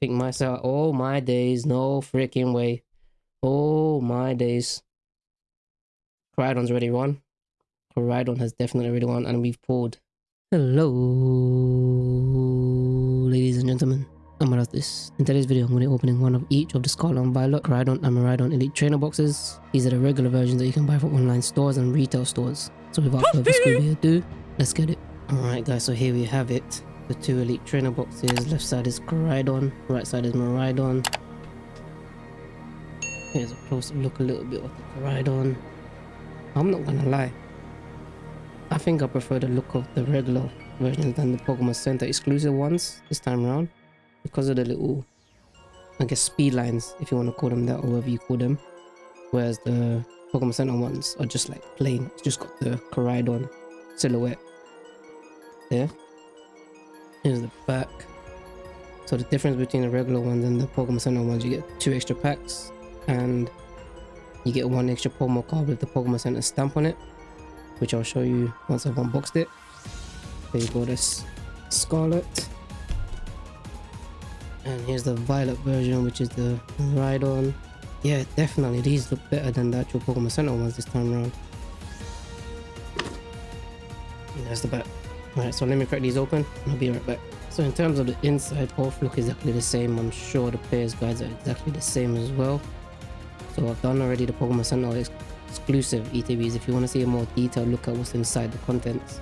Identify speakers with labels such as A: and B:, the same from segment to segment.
A: think myself, oh my days, no freaking way. Oh my days. Koraidon's already won. Koraidon has definitely already won and we've pulled. Hello, ladies and gentlemen. I'm about this. In today's video, I'm going to be opening one of each of the Scarlet and Violet, Koraidon and Miraidon Elite Trainer boxes. These are the regular versions that you can buy from online stores and retail stores. So without further ado, let's get it. Alright guys, so here we have it. The two Elite Trainer boxes. Left side is Koraidon, right side is Miraidon. Here's a closer look a little bit of the Koraidon. I'm not gonna lie. I think I prefer the look of the regular versions than the Pokemon Center exclusive ones this time around because of the little I guess speed lines if you want to call them that or whatever you call them whereas the Pokemon Center ones are just like plain it's just got the Koraidon silhouette there here's the back so the difference between the regular ones and the Pokemon Center ones you get two extra packs and you get one extra promo card with the Pokemon Center stamp on it which I'll show you once I've unboxed it. There you go this Scarlet. And here's the violet version which is the Rhydon yeah definitely these look better than the actual Pokemon Center ones this time around. And there's the back. Alright so let me crack these open I'll be right back so in terms of the inside both look exactly the same I'm sure the players guides are exactly the same as well. So I've done already the Pokemon Center ex exclusive ETBs if you want to see a more detailed look at what's inside the contents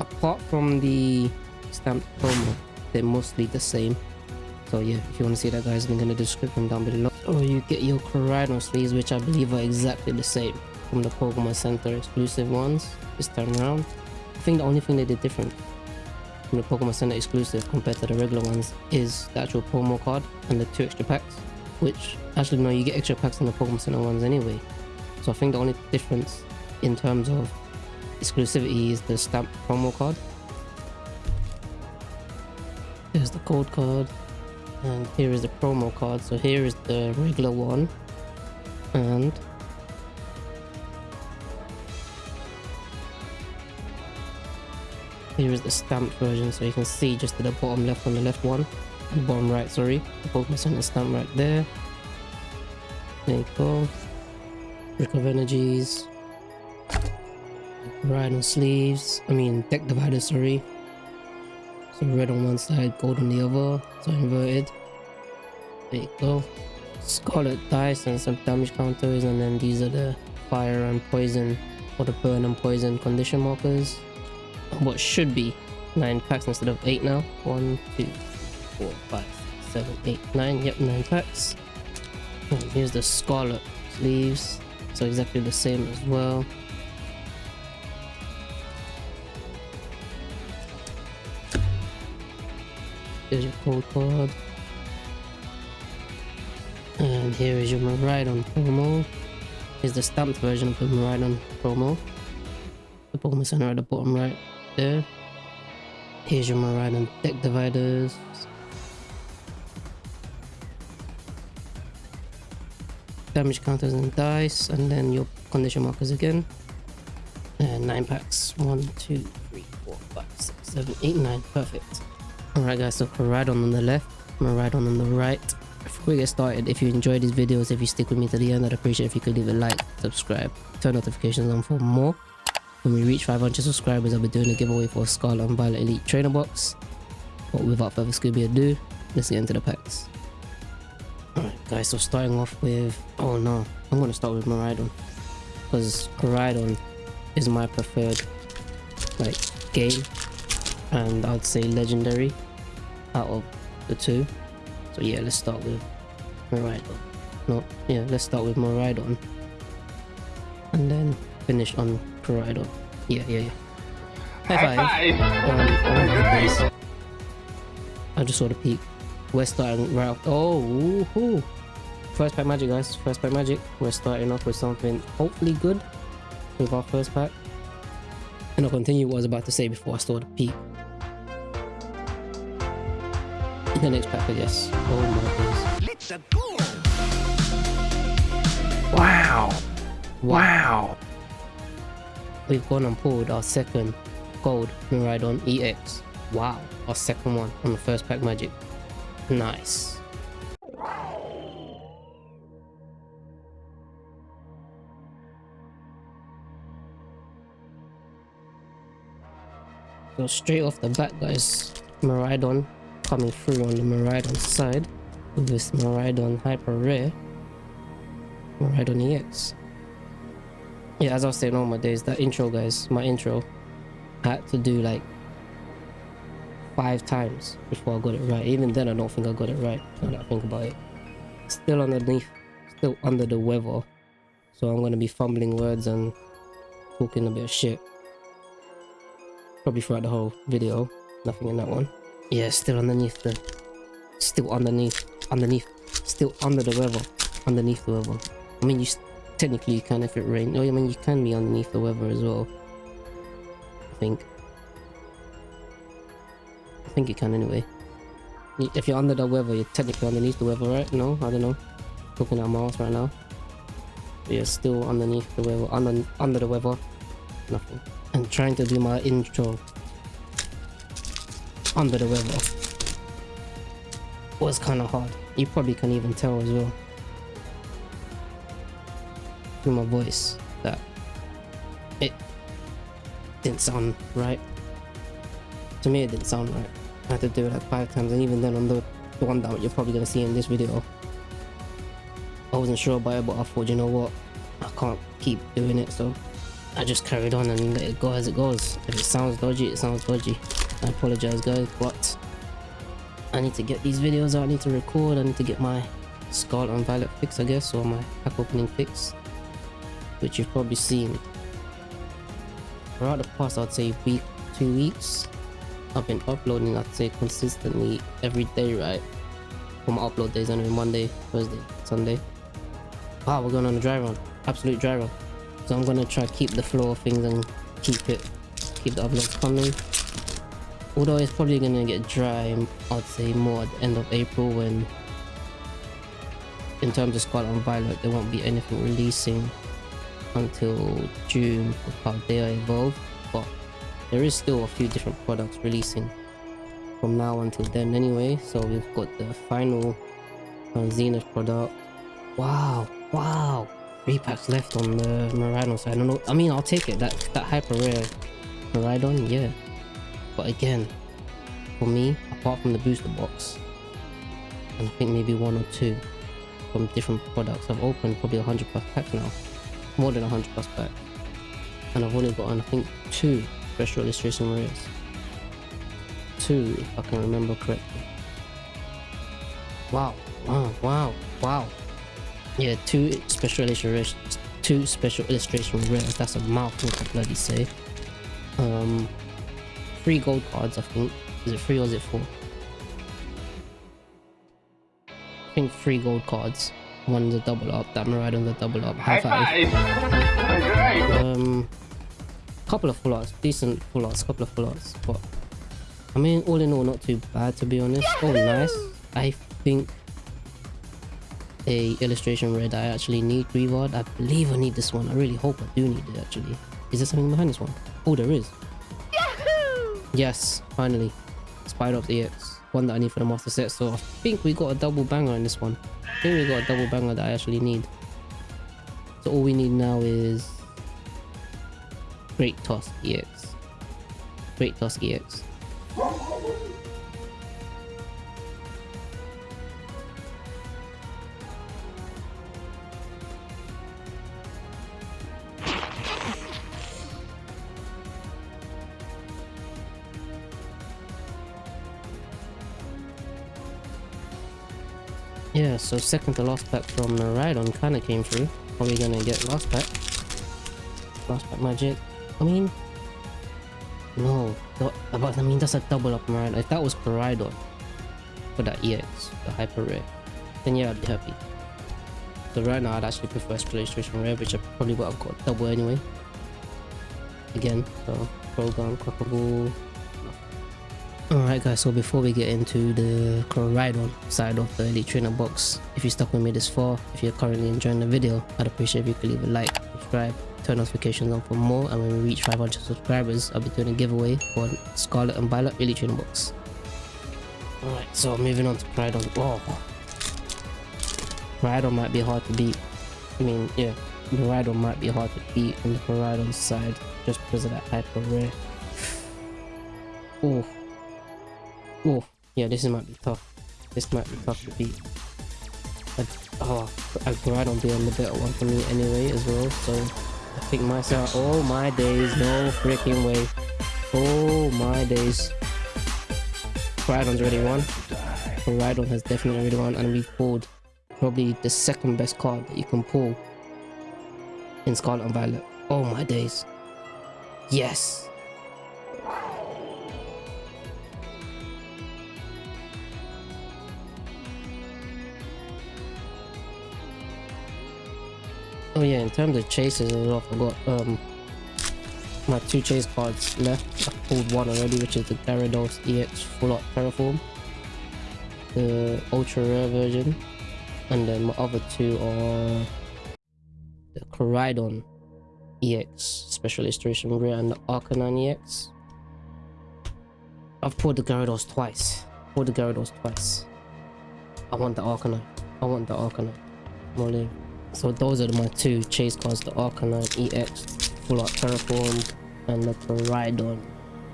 A: apart from the stamped promo they're mostly the same. So yeah if you want to see that guys link in the description down below. Or you get your Koraidon sleeves which I believe are exactly the same from the Pokemon Center exclusive ones this time around. I think the only thing they did different from the Pokemon Center exclusive compared to the regular ones is the actual promo card and the two extra packs which actually no you get extra packs on the Pokemon Center ones anyway so I think the only difference in terms of exclusivity is the stamp promo card Here's the code card. And here is the promo card. So here is the regular one. And here is the stamped version. So you can see just the bottom left on the left one. The bottom right, sorry. The Pokemon Center stamp right there. There you go. Of Energies. on sleeves. I mean, deck divider, sorry. So red on one side, gold on the other. So inverted. There you go. Scarlet dice and some damage counters and then these are the fire and poison or the burn and poison condition markers. What should be 9 packs instead of 8 now. 1, 2, 4, 5, 7, 8, 9. Yep, 9 packs. And here's the Scarlet sleeves. So exactly the same as well. There's your code card. And here is your Miraidon promo. Here's the stamped version of the Miraidon promo. The Pokemon Center at the bottom right there. Here's your Miraidon deck dividers. Damage counters and dice, and then your condition markers again. And nine packs. One, two, three, four, five, six, seven, eight, nine. Perfect. Alright guys, so Koraidon on the left, Miraidon on the right. Before we get started, if you enjoy these videos, if you stick with me to the end, I'd appreciate if you could leave a like, subscribe, turn notifications on for more. When we reach 500 subscribers, I'll be doing a giveaway for a Scarlet and Violet Elite Trainer Box. But without further Scooby ado, let's get into the packs. Alright guys, so starting off with... Oh no, I'm gonna start with Miraidon. Because Miraidon is my preferred like game and I'd say legendary out of the two. So yeah, let's start with Miraidon. No, yeah, let's start with Miraidon. And then finish on Koraidon. Yeah, yeah, yeah. High five! Um, oh I just saw the peak. We're starting right off. Oh, woohoo! First pack magic, guys. First pack magic. We're starting off with something hopefully good with our first pack. And I'll continue what I was about to say before I saw the peak. the next pack, I guess. Oh my goodness.
B: Wow. Wow.
A: We've gone and pulled our second gold Miraidon EX. Wow. Our second one on the first pack magic. Nice. So straight off the bat, guys, Miraidon coming through on the Miraidon side with this Miraidon Hyper Rare, Miraidon EX. Yeah, as I was saying all my days, that intro, guys, my intro, had to do like five times before I got it right. Even then, I don't think I got it right. Now that I think about it, still underneath, still under the weather, so I'm gonna be fumbling words and talking a bit of shit probably throughout the whole video nothing in that one yeah still underneath the still underneath underneath still under the weather underneath the weather i mean you technically you can if it rains. Oh i mean you can be underneath the weather as well. I think. I think you can anyway. If you're under the weather you're technically underneath the weather right? No? I don't know. Looking at mars right now. But you're still underneath the weather under under the weather. Nothing. And trying to do my intro. Under the weather. Was kind of hard. You probably can't even tell as well through my voice that it didn't sound right. To me, it didn't sound right. I had to do it like five times, and even then, on the, the one that you're probably gonna see in this video, I wasn't sure about it, but I thought, you know what, I can't keep doing it, so I just carried on and let it go as it goes. If it sounds dodgy, it sounds dodgy. I apologize guys, but I need to get these videos out, I need to record, I need to get my Scarlet and Violet fix I guess, or my pack opening fix. Which you've probably seen. Throughout the past I'd say week, two weeks, I've been uploading I'd say consistently every day right? For my upload days anyway, Monday, Thursday, Sunday. Wow, we're going on a dry run. Absolute dry run. So I'm gonna try to keep the flow of things and keep it, keep the uploads coming. Although it's probably gonna get dry, I'd say more at the end of April when, in terms of Scarlet and Violet, there won't be anything releasing until June they are evolved. But there is still a few different products releasing from now until then anyway. So we've got the final uh, Zenith product. Wow, wow three packs left on the Miraidon side. I don't know. I mean, I'll take it. That that hyper rare Miraidon, yeah. But again, for me, apart from the booster box, and I think maybe one or two from different products, I've opened probably 100 plus packs now. More than 100 plus packs. And I've only gotten, I think, two special illustration rares. Two, if I can remember correctly. Wow, wow, wow, wow. Yeah, two special illustration, two special illustration rares. That's a mouthful to bloody say. Um, three gold cards, I think. Is it three or is it four? I think three gold cards. One's a double up. That Miraidon's the double up. High five. five. Um, couple of full arts, decent full arts, couple of full arts, but I mean, all in all, not too bad to be honest. Oh, nice. I think a illustration red I actually need reward. I believe I need this one. I really hope I do need it actually. Is there something behind this one? Oh, there is. Yahoo! Yes, finally. Spider of the EX. One that I need for the master set. So I think we got a double banger in this one. Think we got a double banger that I actually need. So all we need now is Great Tusk EX. Great Tusk EX. Yeah, so second to last pack from the Rhydon kind of came through. We gonna get last pack? Last pack magic. I mean, no. But I mean, that's a double up Miraidon. If that was Rhydon for that EX, the hyper rare, then yeah, I'd be happy. So right now, I'd actually prefer Illustration Rare, which I probably would have got double anyway. Again, so Program, Crocodile, Alright guys, so before we get into the Koraidon side of the Elite Trainer box, if you stuck with me this far, if you're currently enjoying the video, I'd appreciate if you could leave a like, subscribe, turn notifications on for more, and when we reach 500 subscribers, I'll be doing a giveaway for Scarlet and Violet Elite Trainer box. Alright, so moving on to Koraidon. Oh. Koraidon might be hard to beat. I mean, yeah. Miraidon might be hard to beat on the Miraidon side just because of that hyper rare. Oh. Oh. Yeah, this might be tough. This might be tough to beat. But, oh, I Miraidon being the better one for me anyway as well, so I think myself. Oh my days, no freaking way. Oh my days. Koraidon's already won. Koraidon has definitely already won and we've pulled probably the second best card that you can pull in Scarlet and Violet. Oh my days. Yes. Oh yeah, in terms of chases as well, I forgot um my two chase cards left. I pulled one already, which is the Gyarados EX Full Art Terraform. The ultra rare version. And then my other two are the Koraidon EX Special Illustration Rare and the Arcanine EX. I've pulled the Gyarados twice. Pulled the Gyarados twice. I want the Arcanine. I want the Arcanine. Molly. So those are my two chase cards, the Arcanine EX Full Art Terraform and the Koraidon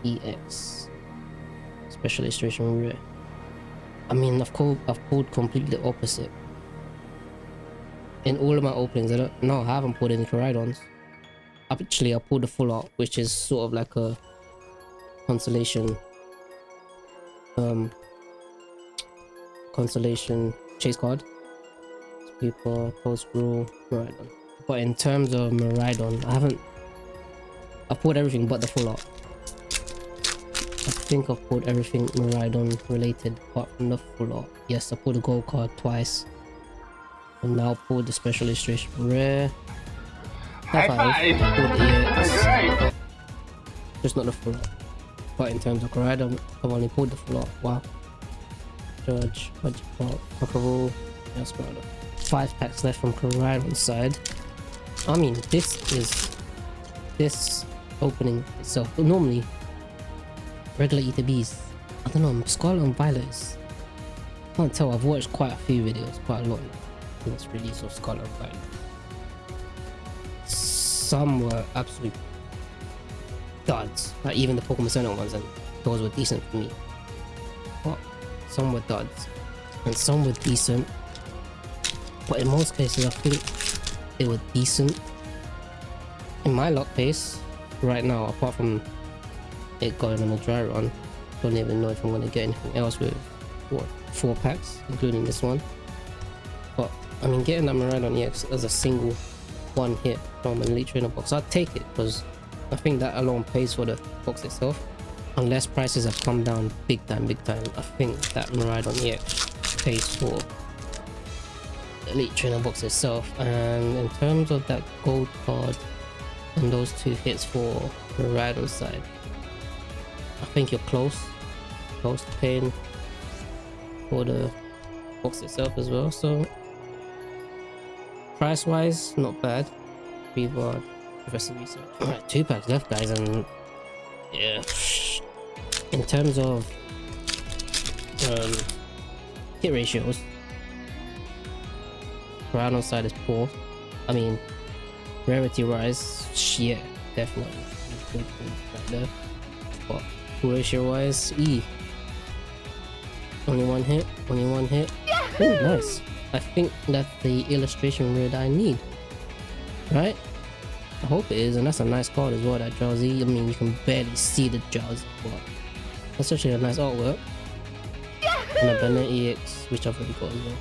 A: EX Special Illustration Rare. I mean, I've pulled, I've pulled completely opposite. In all of my openings, I don't, no, I haven't pulled any Koraidons. Actually, I pulled the Full Art, which is sort of like a consolation, um, consolation chase card. People, post rule, Miraidon. But in terms of Miraidon, I haven't I pulled everything but the full art. I think I've pulled everything Miraidon related apart from the full art. Yes, I pulled the gold card twice. And now pulled the special illustration rare. High five. The EX. Just not the full art. But in terms of Miraidon, I've only pulled the full art. Wow. Judge, Magikarp, Pokeball, yes, Miraidon. Five packs left from Koraidon's side. I mean, this is this opening itself. But normally, regular ETBs, I don't know, Scarlet and Violet can't tell, I've watched quite a few videos, quite a lot since release of Scarlet and Violet. Some were absolute duds, like even the Pokemon Center ones, and those were decent for me. But some were duds, and some were decent. But in most cases, I think they were decent. In my luck base, right now, apart from it going on a dry run, don't even know if I'm gonna get anything else with what four packs, including this one. But I mean, getting that Miraidon EX as a single one hit from an Elite Trainer box, I'd take it because I think that alone pays for the box itself. Unless prices have come down big time, big time, I think that Miraidon EX pays for Elite Trainer box itself. And in terms of that gold card, and those two hits for the rider side. I think you're close, close to paying for the box itself as well. So price wise, not bad. Reward, Professor Research. Alright, two packs left, guys, and yeah. In terms of um, hit ratios, Brown side is poor. I mean, Rarity wise, yeah, definitely. Right there. But ratio wise, E. Only one hit, only one hit. Oh, nice. I think that's the illustration that I need. Right? I hope it is, and that's a nice card as well, that Drowzee. I mean, you can barely see the Drowzee, but that's actually a nice artwork. And a Banner EX, which I've already got as well.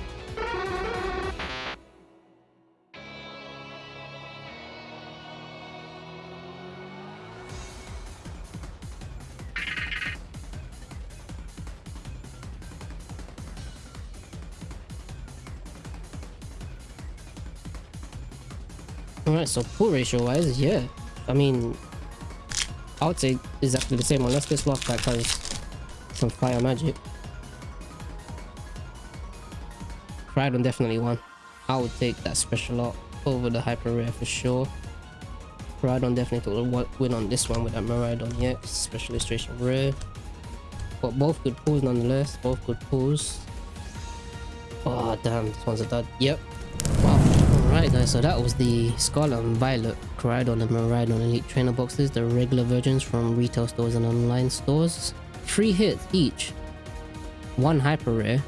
A: Alright, so pull ratio wise, yeah. I mean, I would say exactly the same unless this last pack has some fire magic. Koraidon definitely won. I would take that special art over the hyper rare for sure. Koraidon definitely took win on this one with that Miraidon yeah, special illustration rare. But both good pulls nonetheless. Both good pulls. Oh ah, damn, this one's a dud. Yep. Alright guys, so that was the Scarlet and Violet Koraidon and Miraidon Elite Trainer boxes, the regular versions from retail stores and online stores. Three hits each. One hyper rare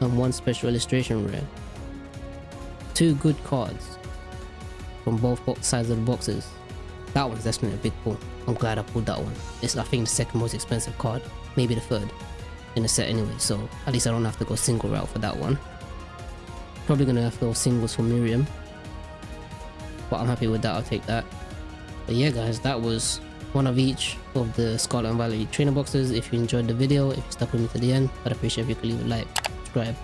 A: and one special illustration rare. Two good cards from both bo- sides of the boxes. That one's definitely a big pull. I'm glad I pulled that one. It's I think the second most expensive card, maybe the third in the set anyway. So at least I don't have to go single route for that one. Probably gonna have to go singles for Miriam, but I'm happy with that. I'll take that. But yeah, guys, that was one of each of the Scarlet and Violet trainer boxes. If you enjoyed the video, if you stuck with me to the end, I'd appreciate if you could leave a like, subscribe,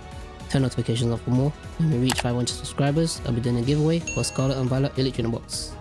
A: turn notifications on for more. When we reach 500 subscribers, I'll be doing a giveaway for Scarlet and Violet Elite Trainer box.